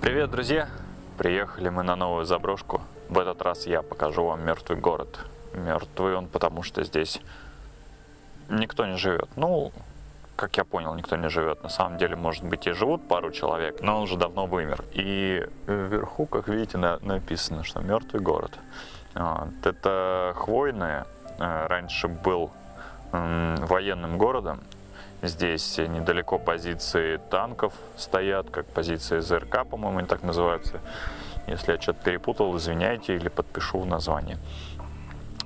Привет, друзья! Приехали мы на новую заброшку. В этот раз я покажу вам мертвый город. Мертвый он, потому что здесь никто не живет. Ну, как я понял, никто не живет. На самом деле, может быть, и живут пару человек, но он уже давно вымер. И вверху, как видите, на написано, что мертвый город. Вот. Это хвойное. Э, раньше был военным городом. Здесь недалеко позиции танков стоят, как позиции ЗРК, по-моему, они так называются. Если я что-то перепутал, извиняйте или подпишу в название.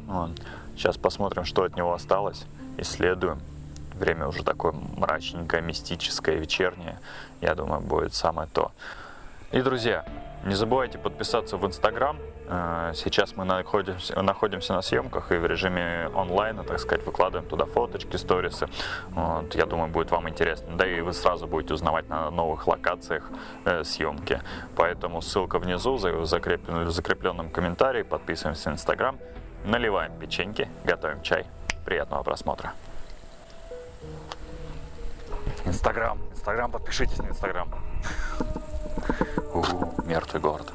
Вот. Сейчас посмотрим, что от него осталось. Исследуем. Время уже такое мрачненькое, мистическое, вечернее. Я думаю, будет самое то. И, друзья, не забывайте подписаться в Инстаграм. Э, сейчас мы находимся, находимся на съемках и в режиме онлайна, так сказать, выкладываем туда фоточки, сторисы. Вот, я думаю, будет вам интересно. Да и вы сразу будете узнавать на новых локациях э, съемки. Поэтому ссылка внизу, в закрепленном, в закрепленном комментарии. Подписываемся на Инстаграм. Наливаем печеньки, готовим чай. Приятного просмотра. Инстаграм, Инстаграм, подпишитесь на Инстаграм. Мертвый город.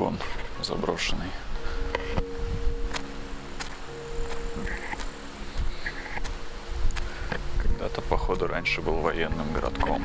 Полигон заброшенный. Когда-то, походу, раньше был военным городком.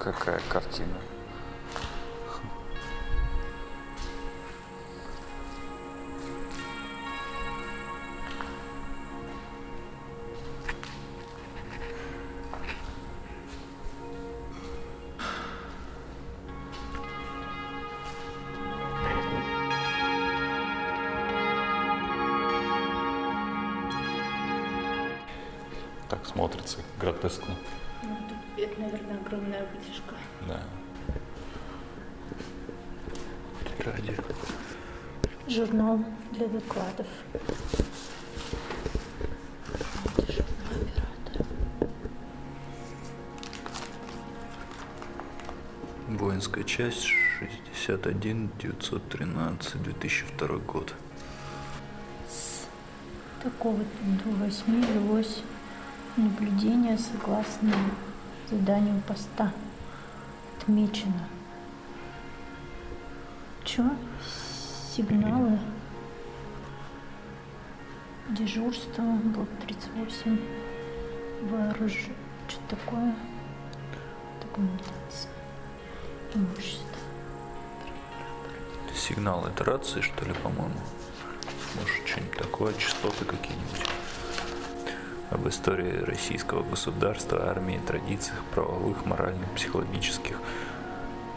Какая картина. Это, наверное, огромная вытяжка. Да. Радио. Журнал для докладов. Воинская часть 61 913 2002 год. С такого до 8 велось наблюдение согласно заданию поста отмечено. Чё? Сигналы. Дежурство, блок 38. Вооруж... Что такое? Документация. Имущество. Сигнал это рации, что ли, по-моему? Может, что-нибудь такое, частоты какие-нибудь об истории российского государства, армии, традициях, правовых, моральных, психологических,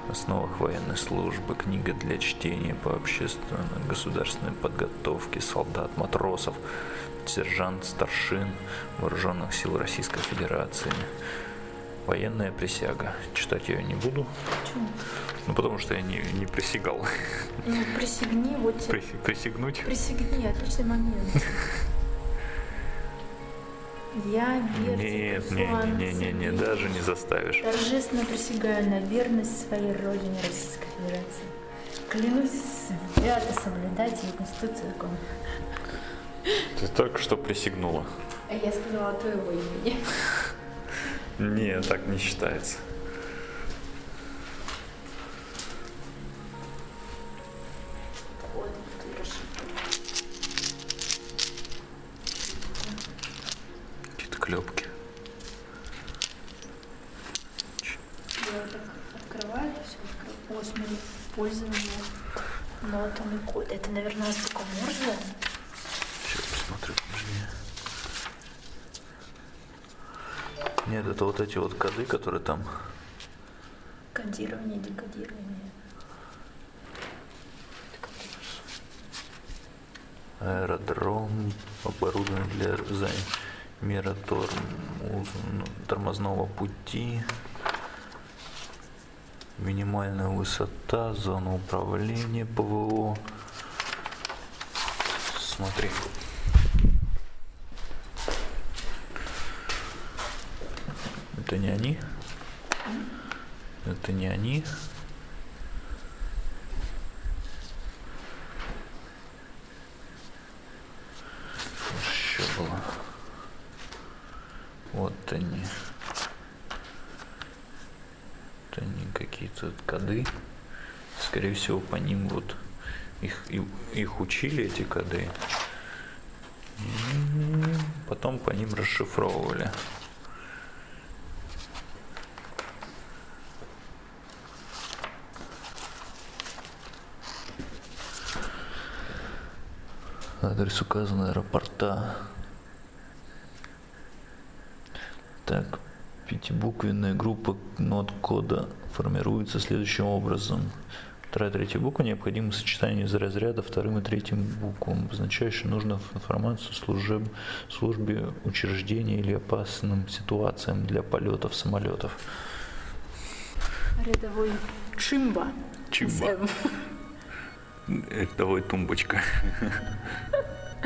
основах военной службы, книга для чтения по общественно-государственной подготовке солдат, матросов, сержант, старшин вооруженных сил Российской Федерации. Военная присяга. Читать я не буду, Почему? ну потому что я не, не присягал. Ну, присягни, вот тебе. Присягнуть? Присягни, отличный момент. Я, Берти, Нет, не, не, не, не, даже не заставишь. Торжественно присягаю на верность своей родине Российской Федерации. Клянусь свято соблюдать ее конституцию закон. Ты только что присягнула. А я сказала твоего имени. Не, так не считается. Все открываю. О, смотри, пользование нотами код. Это, наверное, только Морзе. Сейчас посмотрю, подожди. Нет, это вот эти вот коды, которые там. Кодирование, декодирование. Аэродром, оборудование для замера тормоз- тормозного пути, минимальная высота, зона управления ПВО. Смотри. Это не они? Это не они? Что еще было? Вот они. Вот они какие-то коды. Скорее всего, по ним вот их, их учили, эти коды. Потом по ним расшифровывали. Адрес указан аэропорта. Так, пятибуквенная группа нот кода формируется следующим образом. Вторая и третья буква необходимо сочетание из разряда вторым и третьим буквам, обозначающим нужную информацию служеб, службе учреждения или опасным ситуациям для полетов самолетов. Рядовой Чимба. Чимба. Давай тумбочка.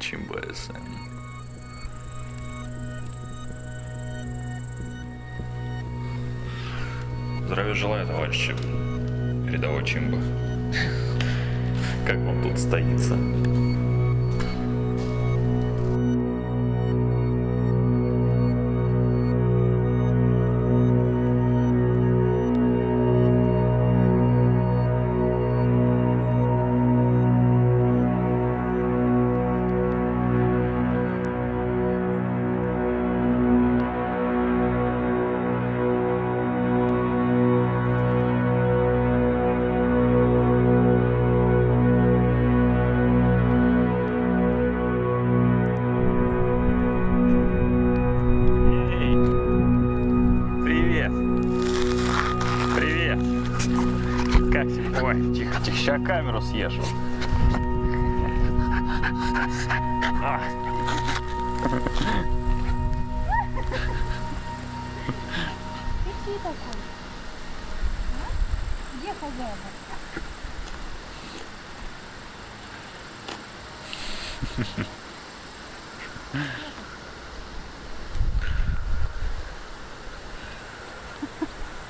Чимба СМ. Здравия желаю, товарищи. Рядовой Чимба. Как вам тут стоится?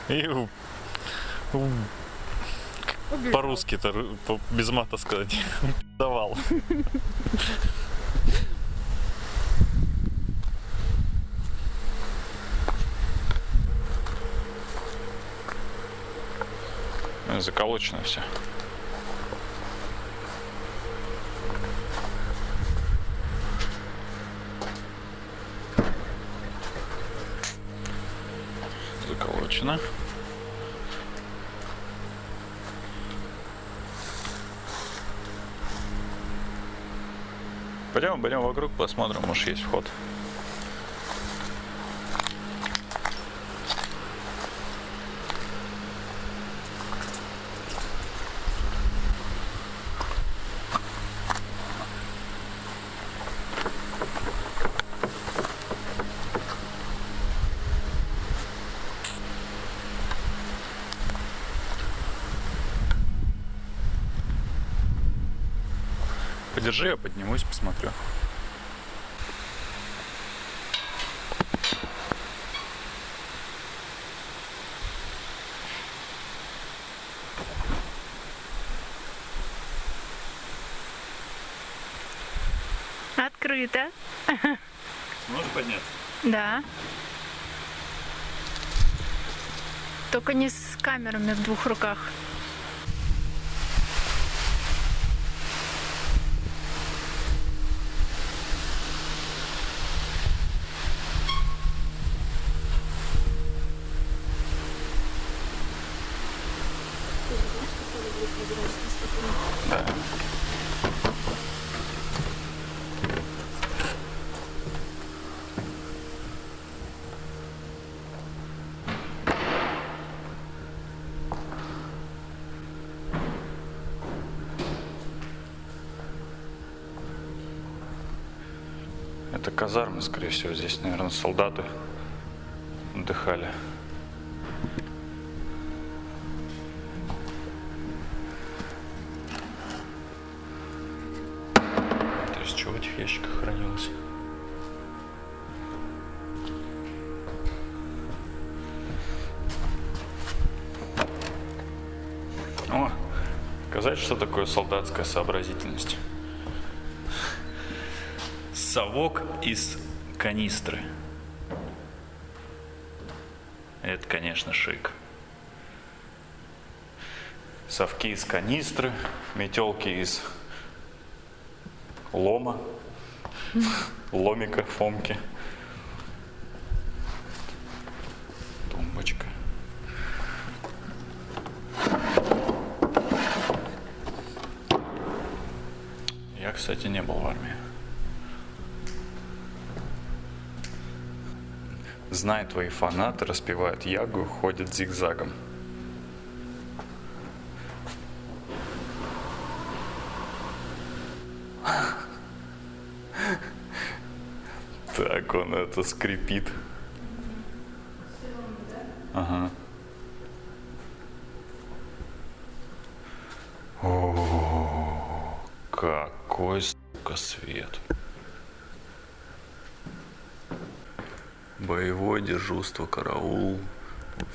И По-русски-то, ру- по- без мата сказать, давал. Заколочено все. Заколочено. Пойдем, пойдем вокруг, посмотрим, может есть вход. Подержи, я поднимусь, посмотрю. Открыто. Сможешь подняться? Да. Только не с камерами в двух руках. Да. Это казармы, скорее всего. Здесь, наверное, солдаты отдыхали. То есть, что в этих ящиках хранилось? О, сказать, что такое солдатская сообразительность. Совок из канистры. Это, конечно, шик. Совки из канистры, метелки из лома, ломика, фомки. Тумбочка. Я, кстати, не был в армии. Знай, твои фанаты распевают ягу, ходят зигзагом. Так он это скрипит. Боевое дежурство, караул,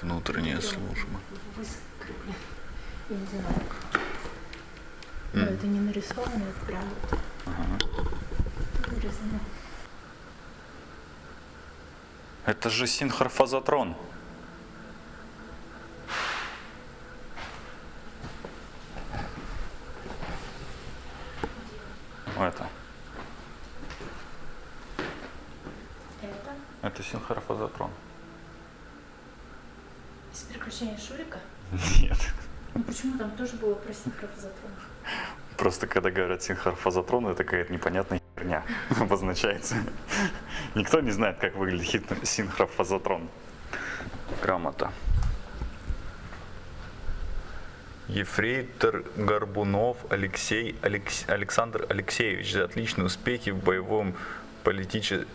внутренняя служба. Я не знаю. Но это не нарисовано, это прям вот вырезано. Это же синхрофазотрон. Это. Это Это синхрофазотрон. из приключения Шурика. Нет. Ну почему там тоже было про синхрофазотрон? Просто когда говорят синхрофазотрон, это какая-то непонятная херня обозначается. Никто не знает, как выглядит синхрофазотрон. Грамота. Ефрейтор Горбунов Алексей Алекс- Александр Алексеевич за отличные успехи в боевом политиче-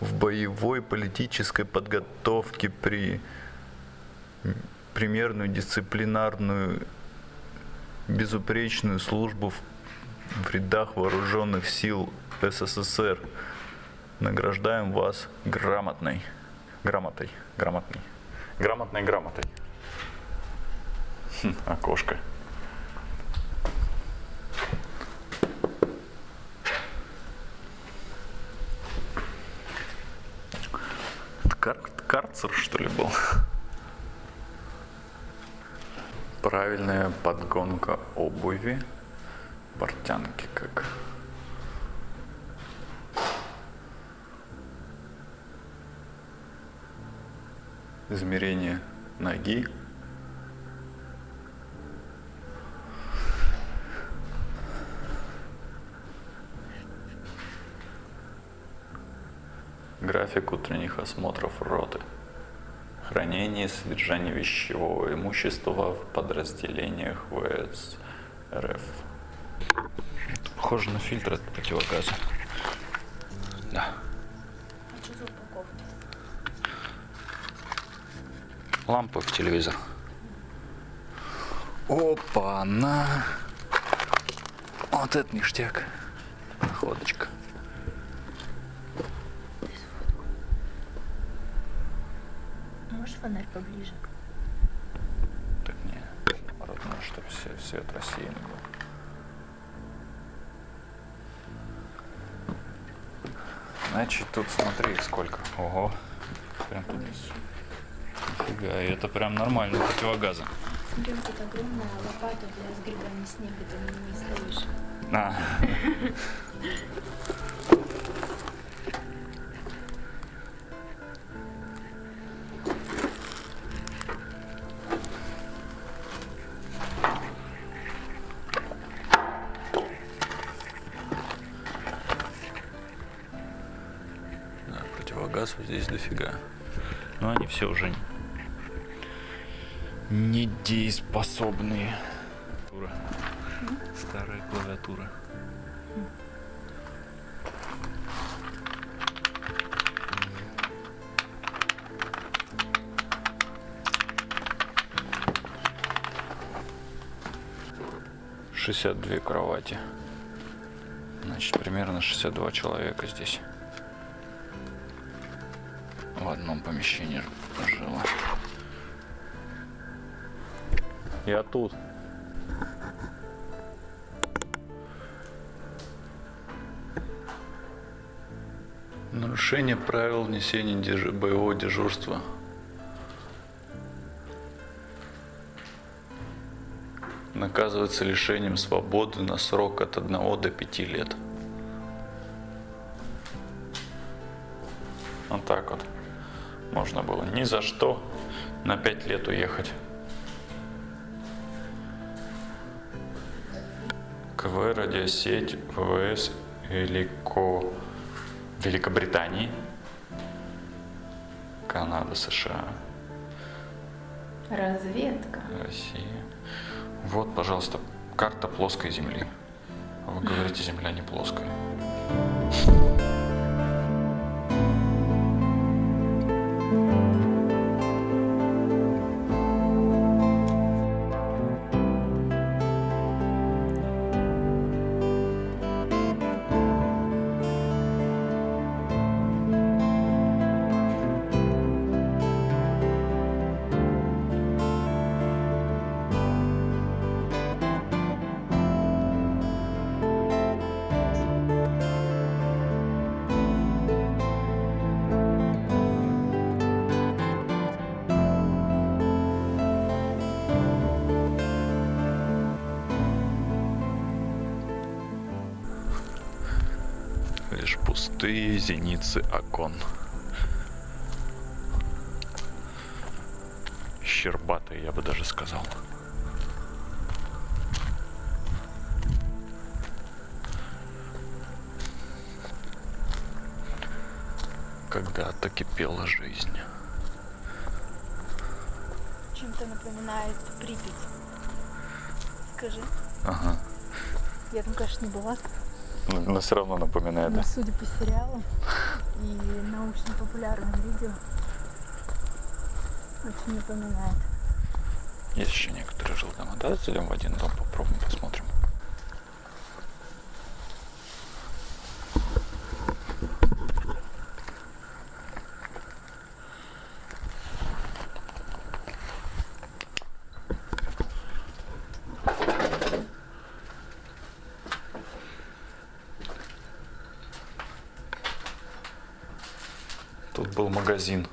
в боевой политической подготовке при примерную дисциплинарную безупречную службу в, в рядах вооруженных сил СССР. Награждаем вас грамотной, грамотой, грамотной, грамотной грамотой. Хм, окошко. Это кар- карцер, что ли, был? Правильная подгонка обуви. Портянки как. Измерение ноги. График утренних осмотров роты. Хранение и содержание вещевого имущества в подразделениях ВС РФ. Похоже на фильтр от противогаза. Да. А что за упаковки? Лампы в телевизор. Опа, на. О, Вот это ништяк. Находочка. Фонарь поближе? Так не, наоборот, надо, чтобы все, свет рассеян был. Значит, тут смотри, сколько. Ого. Прям тут. Нифига, и это прям нормально противогазы. Блин, тут огромная лопата для сгребания снега, ты ней стоишь. А. все уже недееспособные. Старая клавиатура. Шестьдесят две кровати. Значит, примерно 62 человека здесь. В одном помещении ж- жило. Я тут. Нарушение правил несения дежу- боевого дежурства. Наказывается лишением свободы на срок от 1 до 5 лет. Вот так вот. Можно было ни за что на 5 лет уехать. КВ радиосеть ВВС Велико... Великобритании, Канада, США, Разведка. Россия. Вот, пожалуйста, карта плоской Земли. Вы говорите, Земля не плоская. Лишь пустые зеницы окон. Щербатые, я бы даже сказал. Когда-то кипела жизнь. Чем-то напоминает Припять. Скажи. Ага. Я там, конечно, не была, Но, все равно напоминает, но судя по сериалам и научно-популярным видео, очень напоминает. Есть еще некоторые жилдома. Да, зайдем в один дом, попробуем, посмотрим. Тут был магазин.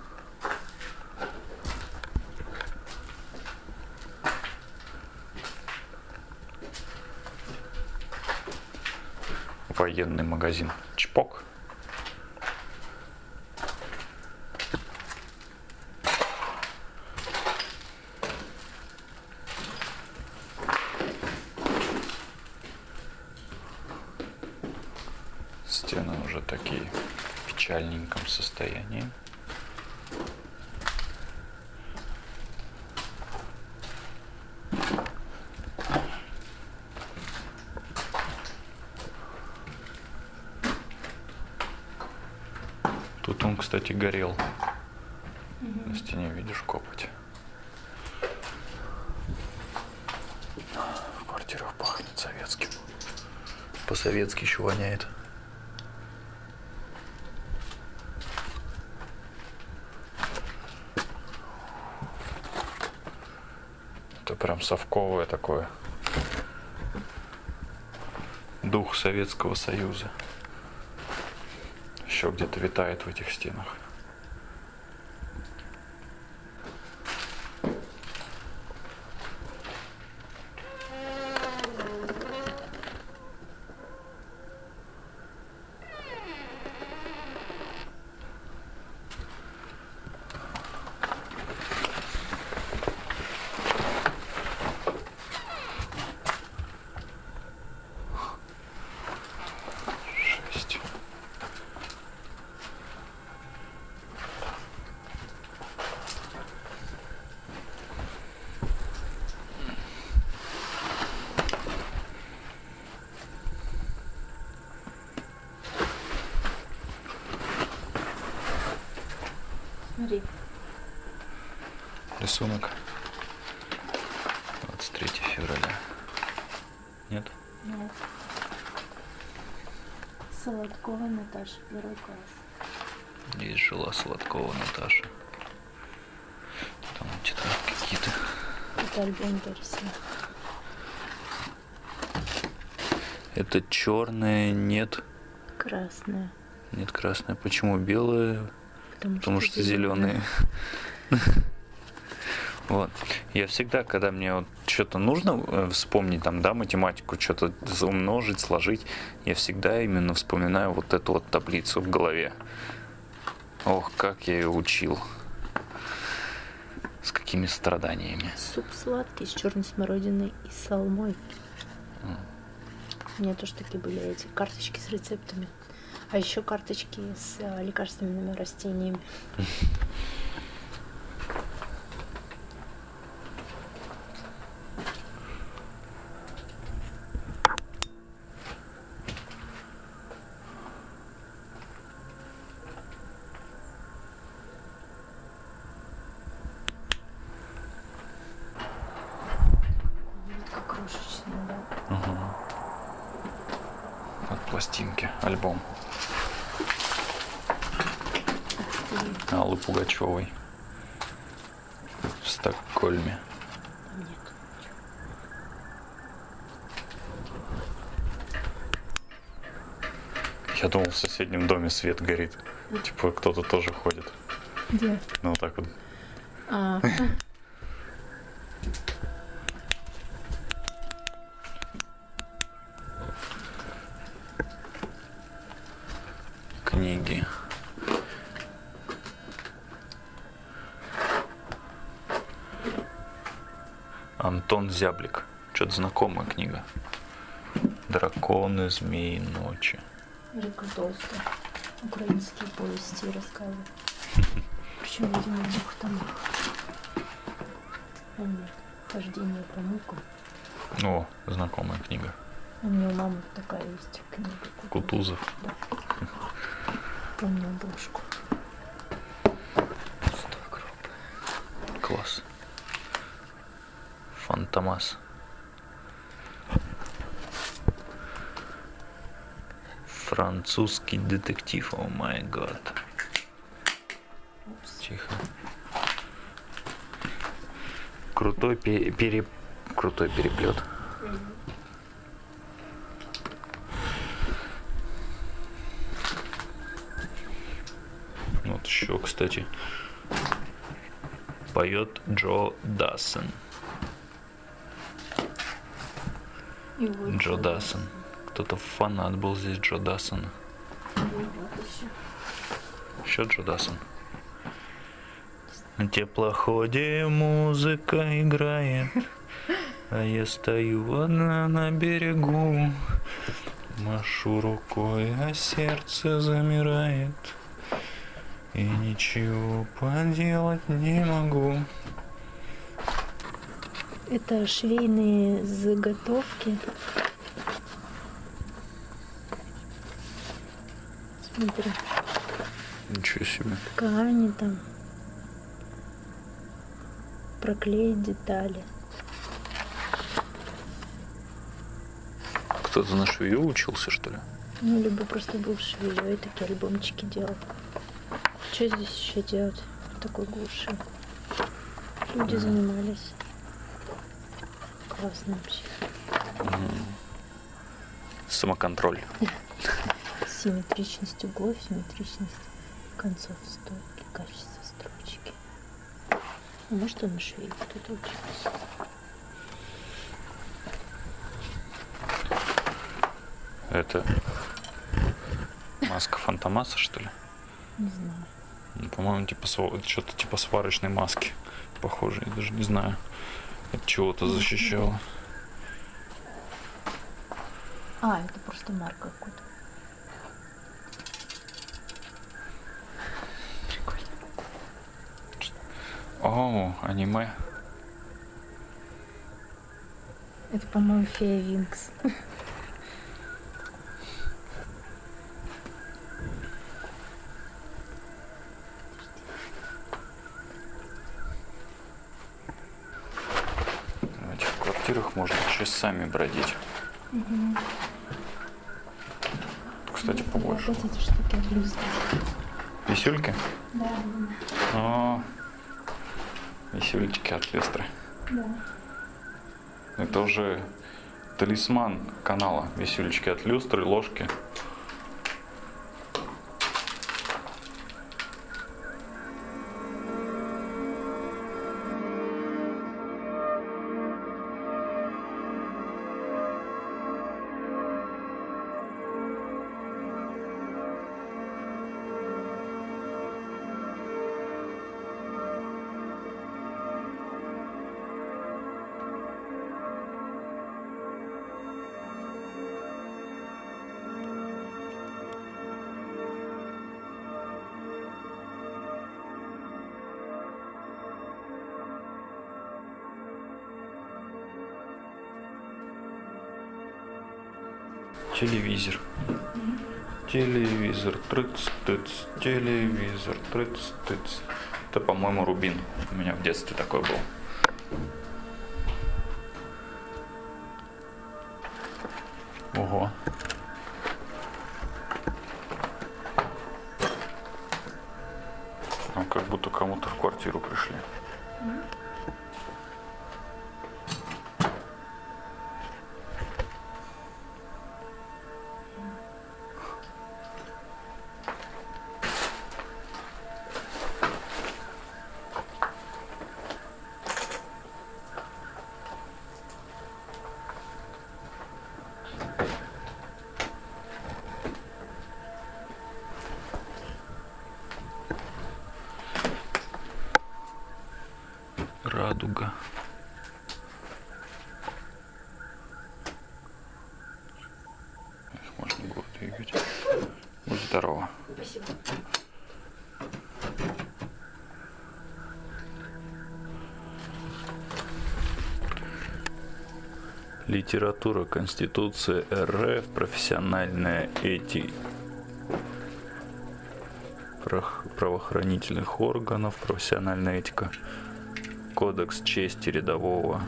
Военный магазин. Чпок. Стены уже такие в печальненьком состоянии. Тут горел. На стене видишь копоть. В квартирах пахнет советским. по-советски еще воняет. Это прям совковое такое. Дух Советского Союза. Еще где-то витает в этих стенах. Шесть. Смотри. Рисунок. 23 февраля. Нет? Ну. Солодкова Наташа, первый класс. Здесь жила Сладкова Наташа. Там тетрадки какие-то. Это альбом Дарья. Это черное, нет. Красная. Нет, красное. Почему белое? Потому, Потому что зеленые. Вот. Я всегда, когда мне вот что-то нужно э, вспомнить, там, да, математику, что-то умножить, сложить, я всегда именно вспоминаю вот эту вот таблицу в голове. Ох, как я ее учил. С какими страданиями. Суп сладкий с черной смородиной и салмой. У меня тоже такие были эти карточки с рецептами. А еще карточки с э, лекарственными растениями. Вот как крошечный, да. Вот пластинки, альбом. Аллы Пугачевой. В Стокгольме. Я думал, в соседнем доме свет горит. Типа кто-то тоже ходит. Где? Ну вот так вот. А, Антон Зяблик. Что-то знакомая книга. Драконы, змеи, ночи. Река Толстая. Украинские повести и рассказы. Причем, видимо, в двух томах. Нет, хождение по мукам. О, знакомая книга. У меня у мамы такая есть книга. Кутузов. Да. Помню обложку. Пустой гроб. Класс. Фантомас. Французский детектив, о май гад. Тихо. Крутой пе- пере... Крутой переплет. Вот еще, кстати, поет Джо Дассен. Джо Дассен. Кто-то фанат был здесь Джо вот еще. Джо Дассен. На теплоходе музыка играет, а я стою одна на берегу. Машу рукой, а сердце замирает, и ничего поделать не могу. Это швейные заготовки. Смотри, Ничего себе. ткани там. Проклеить детали. Кто-то на швею учился, что ли? Ну, либо просто был швеей, такие альбомчики делал. Что здесь еще делать в такой глуши? Люди занимались. Классно вообще. Самоконтроль. Симметричность углов, симметричность концов стойки, качество строчки. А может он швее кто-то учился? Это маска Фантомаса, что ли? Не знаю. Ну, По-моему, типа что-то типа сварочной маски. Похоже, я даже не знаю. От чего-то защищало. А, это просто марка какой-то. Прикольно. О, аниме. Это, по-моему, фея Винкс. В этих квартирах можно бродить. Кстати, побольше. Вот эти штуки от люстры. Висюльки? Да, О, висюлечки от люстры. да. Это уже талисман канала. Висюлечки от люстры, ложки. Телевизор, трыц-тыц, телевизор, трыц-тыц. Это, по-моему, Рубин. У меня в детстве такой был. Ого. Там как будто кому-то в квартиру пришли. Литература, Конституция РФ, профессиональная этика правоохранительных органов, профессиональная этика, кодекс чести рядового,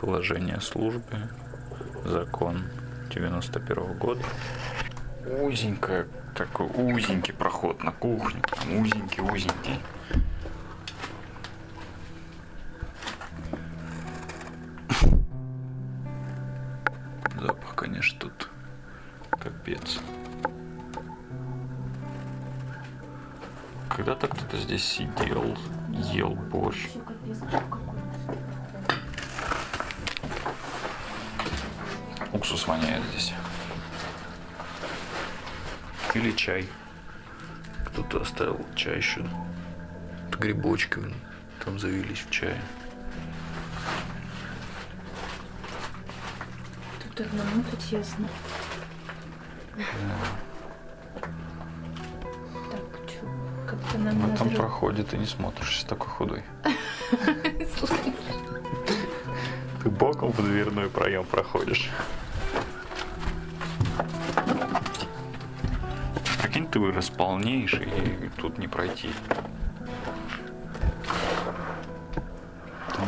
положение службы, закон 91 года. Узенькая, такой узенький проход на кухню. Там Или чай. Кто-то оставил чай еще. Грибочки блин, там завелись в чае. Тут одному-то тесно. Так, что, как-то нам Ну, надо... там проходит и не смотришься, такой худой. Ты боком в дверной проем проходишь. Ты вырос полнейший, и тут не пройти.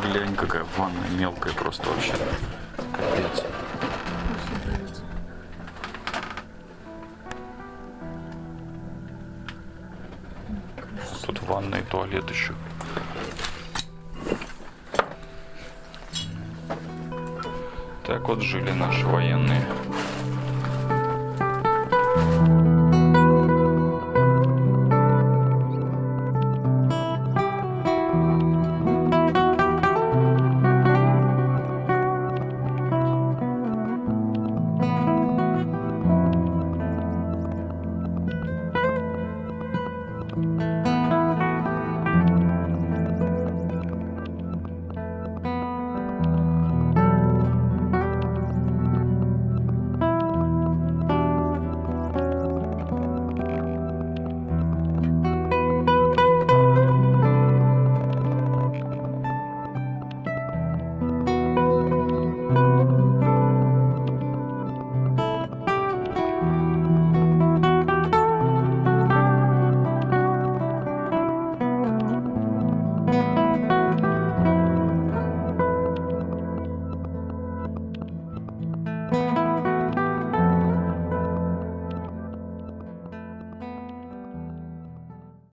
Глянь, какая ванная мелкая просто вообще. Капец. Тут ванна и туалет еще. Так вот жили наши военные.